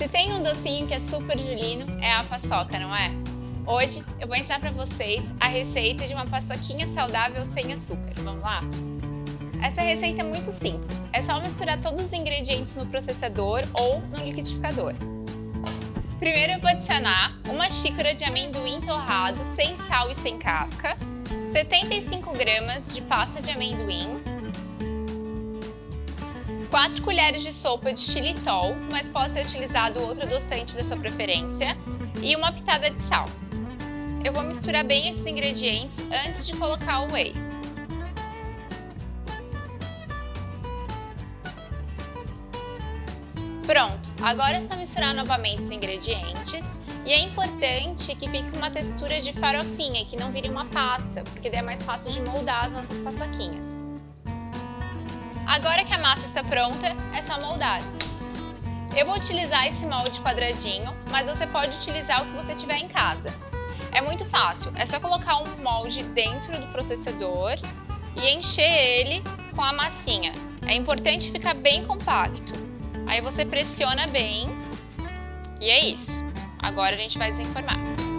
Se tem um docinho que é super julino, é a paçoca, não é? Hoje eu vou ensinar para vocês a receita de uma paçoquinha saudável sem açúcar. Vamos lá? Essa receita é muito simples. É só misturar todos os ingredientes no processador ou no liquidificador. Primeiro eu vou adicionar uma xícara de amendoim torrado sem sal e sem casca, 75 gramas de pasta de amendoim, 4 colheres de sopa de xilitol, mas pode ser utilizado outro adoçante da sua preferência, e uma pitada de sal. Eu vou misturar bem esses ingredientes antes de colocar o whey. Pronto, agora é só misturar novamente os ingredientes e é importante que fique uma textura de farofinha, que não vire uma pasta, porque daí é mais fácil de moldar as nossas paçoquinhas. Agora que a massa está pronta, é só moldar. Eu vou utilizar esse molde quadradinho, mas você pode utilizar o que você tiver em casa. É muito fácil, é só colocar um molde dentro do processador e encher ele com a massinha. É importante ficar bem compacto. Aí você pressiona bem e é isso. Agora a gente vai desenformar.